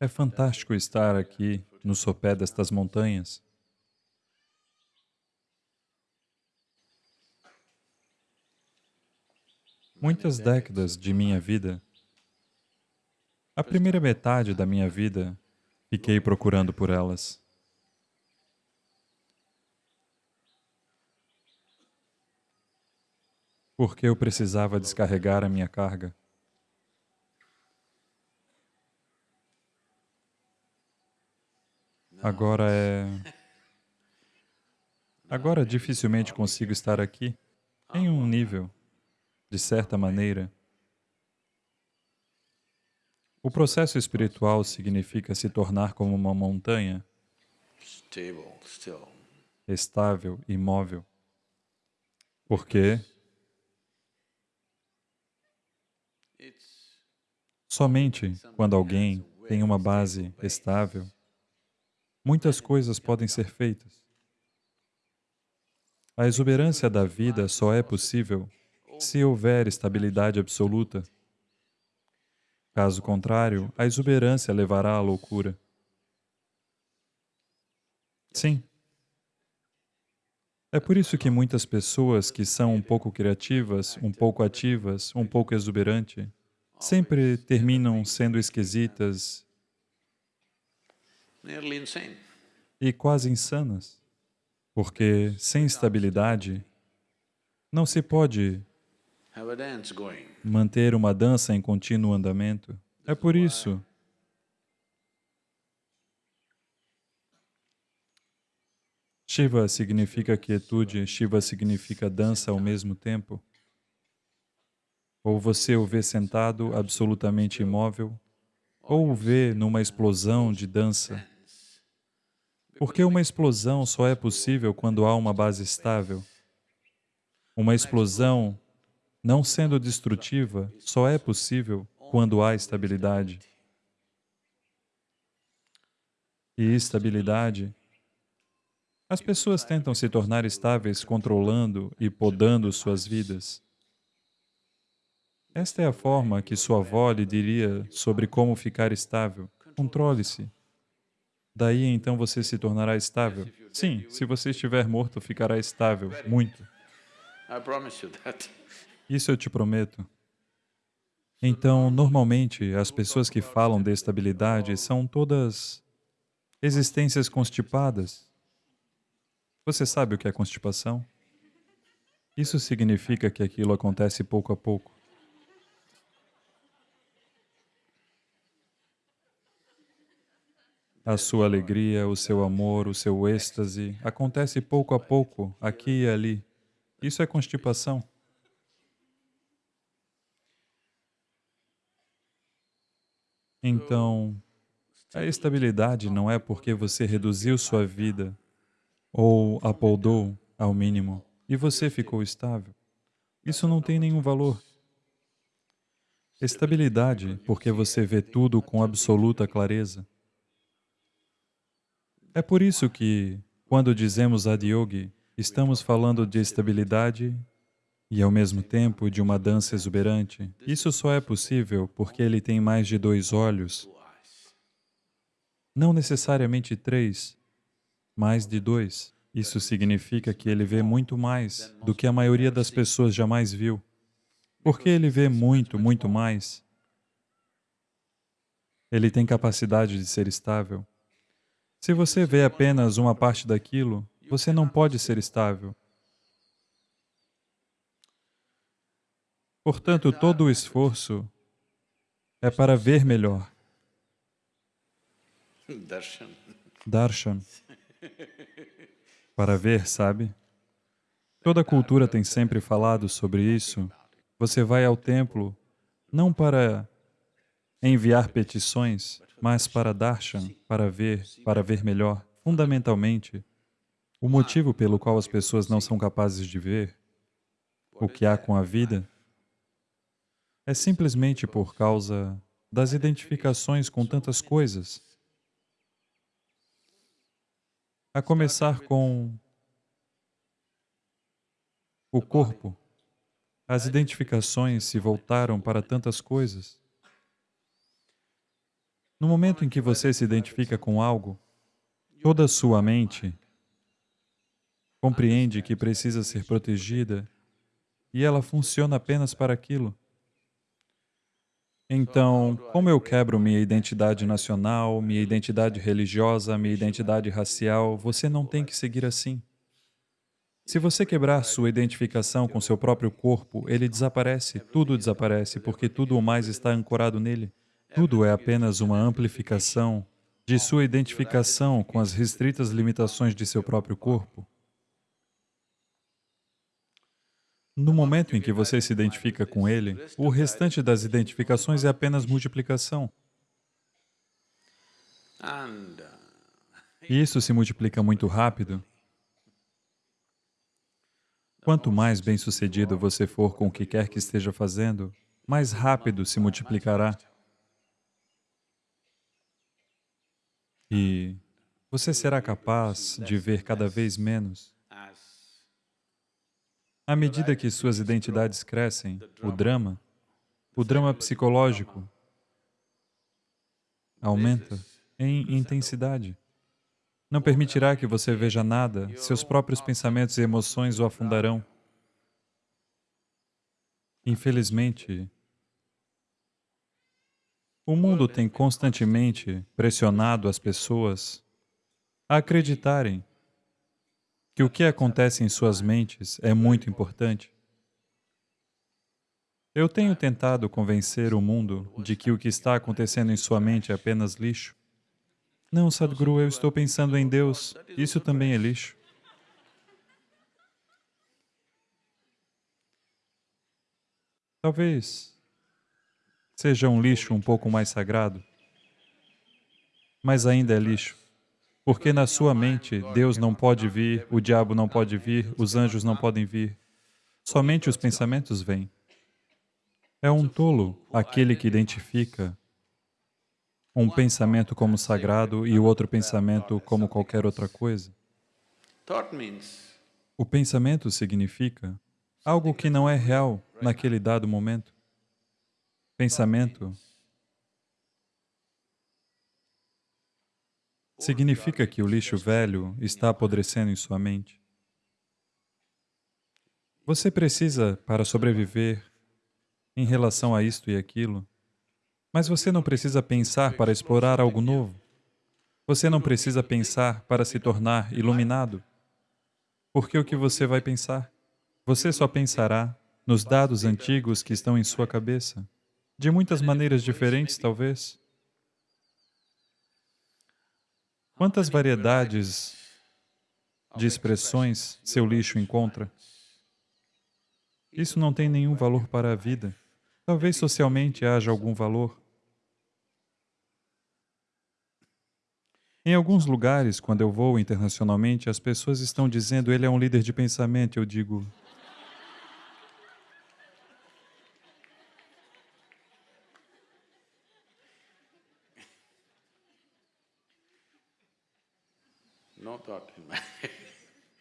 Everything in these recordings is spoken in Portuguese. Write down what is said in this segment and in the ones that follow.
É fantástico estar aqui no sopé destas montanhas. Muitas décadas de minha vida, a primeira metade da minha vida, fiquei procurando por elas. Porque eu precisava descarregar a minha carga. Agora é... Agora dificilmente consigo estar aqui em um nível, de certa maneira. O processo espiritual significa se tornar como uma montanha, estável, imóvel. Porque somente quando alguém tem uma base estável, muitas coisas podem ser feitas. A exuberância da vida só é possível se houver estabilidade absoluta. Caso contrário, a exuberância levará à loucura. Sim. É por isso que muitas pessoas que são um pouco criativas, um pouco ativas, um pouco exuberante, sempre terminam sendo esquisitas e quase insanas, porque sem estabilidade não se pode manter uma dança em contínuo andamento. É por isso Shiva significa quietude, Shiva significa dança ao mesmo tempo. Ou você o vê sentado, absolutamente imóvel, ou o vê numa explosão de dança. Porque uma explosão só é possível quando há uma base estável. Uma explosão, não sendo destrutiva, só é possível quando há estabilidade. E estabilidade as pessoas tentam se tornar estáveis controlando e podando suas vidas. Esta é a forma que sua avó lhe diria sobre como ficar estável. Controle-se. Daí então você se tornará estável. Sim, se você estiver morto, ficará estável, muito. Isso eu te prometo. Então, normalmente, as pessoas que falam de estabilidade são todas existências constipadas. Você sabe o que é constipação? Isso significa que aquilo acontece pouco a pouco. A sua alegria, o seu amor, o seu êxtase acontece pouco a pouco, aqui e ali. Isso é constipação. Então, a estabilidade não é porque você reduziu sua vida ou a poldou ao mínimo e você ficou estável. Isso não tem nenhum valor. Estabilidade, porque você vê tudo com absoluta clareza. É por isso que, quando dizemos adiyogi, estamos falando de estabilidade e, ao mesmo tempo, de uma dança exuberante. Isso só é possível porque ele tem mais de dois olhos, não necessariamente três, mais de dois. Isso significa que ele vê muito mais do que a maioria das pessoas jamais viu. Porque ele vê muito, muito mais. Ele tem capacidade de ser estável. Se você vê apenas uma parte daquilo, você não pode ser estável. Portanto, todo o esforço é para ver melhor. Darshan. Para ver, sabe? Toda cultura tem sempre falado sobre isso. Você vai ao templo não para enviar petições, mas para darshan, para ver, para ver melhor, fundamentalmente, o motivo pelo qual as pessoas não são capazes de ver o que há com a vida é simplesmente por causa das identificações com tantas coisas. A começar com o corpo. As identificações se voltaram para tantas coisas. No momento em que você se identifica com algo, toda a sua mente compreende que precisa ser protegida e ela funciona apenas para aquilo. Então, como eu quebro minha identidade nacional, minha identidade religiosa, minha identidade racial, você não tem que seguir assim. Se você quebrar sua identificação com seu próprio corpo, ele desaparece, tudo desaparece, porque tudo o mais está ancorado nele. Tudo é apenas uma amplificação de sua identificação com as restritas limitações de seu próprio corpo. No momento em que você se identifica com ele, o restante das identificações é apenas multiplicação. E isso se multiplica muito rápido. Quanto mais bem-sucedido você for com o que quer que esteja fazendo, mais rápido se multiplicará. E você será capaz de ver cada vez menos à medida que suas identidades crescem, o drama, o drama psicológico, aumenta em intensidade. Não permitirá que você veja nada, seus próprios pensamentos e emoções o afundarão. Infelizmente, o mundo tem constantemente pressionado as pessoas a acreditarem que o que acontece em suas mentes é muito importante. Eu tenho tentado convencer o mundo de que o que está acontecendo em sua mente é apenas lixo. Não, Sadhguru, eu estou pensando em Deus. Isso também é lixo. Talvez seja um lixo um pouco mais sagrado, mas ainda é lixo. Porque na sua mente, Deus não pode vir, o diabo não pode vir, os anjos não podem vir. Somente os pensamentos vêm. É um tolo aquele que identifica um pensamento como sagrado e o outro pensamento como qualquer outra coisa. O pensamento significa algo que não é real naquele dado momento. Pensamento Significa que o lixo velho está apodrecendo em sua mente. Você precisa, para sobreviver, em relação a isto e aquilo, mas você não precisa pensar para explorar algo novo. Você não precisa pensar para se tornar iluminado. Porque o que você vai pensar? Você só pensará nos dados antigos que estão em sua cabeça, de muitas maneiras diferentes, talvez. Quantas variedades de expressões seu lixo encontra? Isso não tem nenhum valor para a vida. Talvez socialmente haja algum valor. Em alguns lugares, quando eu vou internacionalmente, as pessoas estão dizendo ele é um líder de pensamento. Eu digo,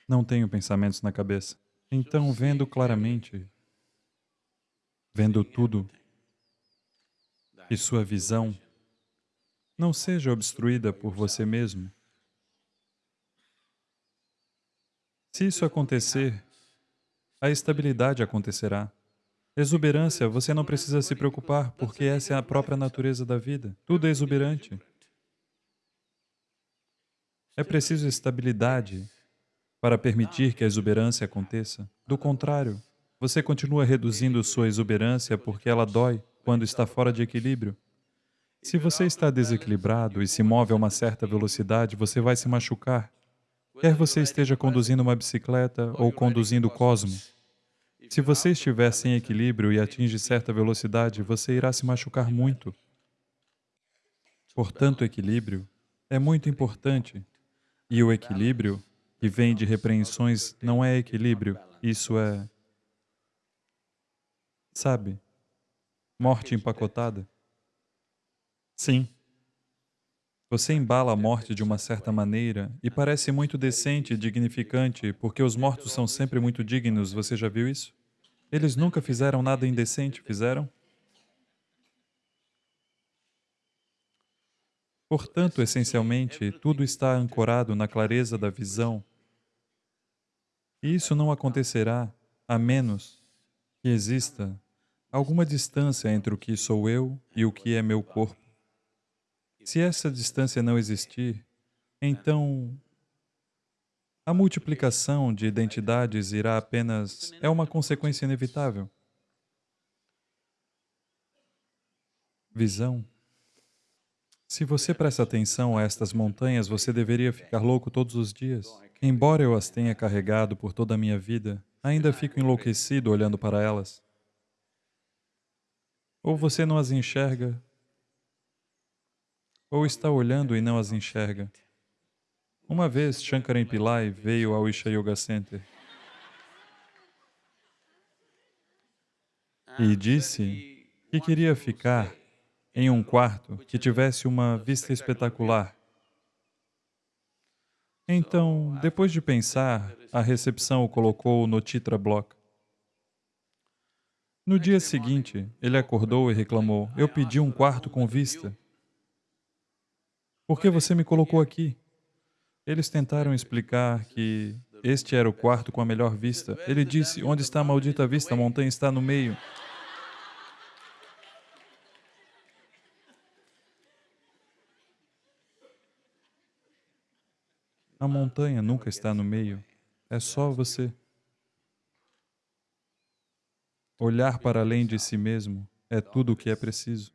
Não tenho pensamentos na cabeça. Então, vendo claramente, vendo tudo, que sua visão não seja obstruída por você mesmo. Se isso acontecer, a estabilidade acontecerá. Exuberância, você não precisa se preocupar, porque essa é a própria natureza da vida. Tudo é exuberante. É preciso estabilidade para permitir que a exuberância aconteça. Do contrário, você continua reduzindo sua exuberância porque ela dói quando está fora de equilíbrio. Se você está desequilibrado e se move a uma certa velocidade, você vai se machucar. Quer você esteja conduzindo uma bicicleta ou conduzindo o cosmo. Se você estiver sem equilíbrio e atinge certa velocidade, você irá se machucar muito. Portanto, equilíbrio é muito importante. E o equilíbrio, que vem de repreensões, não é equilíbrio, isso é, sabe, morte empacotada. Sim. Você embala a morte de uma certa maneira e parece muito decente e dignificante, porque os mortos são sempre muito dignos, você já viu isso? Eles nunca fizeram nada indecente, fizeram? Portanto, essencialmente, tudo está ancorado na clareza da visão. E isso não acontecerá a menos que exista alguma distância entre o que sou eu e o que é meu corpo. Se essa distância não existir, então a multiplicação de identidades irá apenas... é uma consequência inevitável. Visão. Se você presta atenção a estas montanhas, você deveria ficar louco todos os dias. Embora eu as tenha carregado por toda a minha vida, ainda fico enlouquecido olhando para elas. Ou você não as enxerga, ou está olhando e não as enxerga. Uma vez, Shankaran Pillai veio ao Isha Yoga Center e disse que queria ficar em um quarto que tivesse uma vista espetacular. Então, depois de pensar, a recepção o colocou no Titra Block. No dia seguinte, ele acordou e reclamou, eu pedi um quarto com vista. Por que você me colocou aqui? Eles tentaram explicar que este era o quarto com a melhor vista. Ele disse, onde está a maldita vista? A montanha está no meio. A montanha nunca está no meio. É só você olhar para além de si mesmo. É tudo o que é preciso.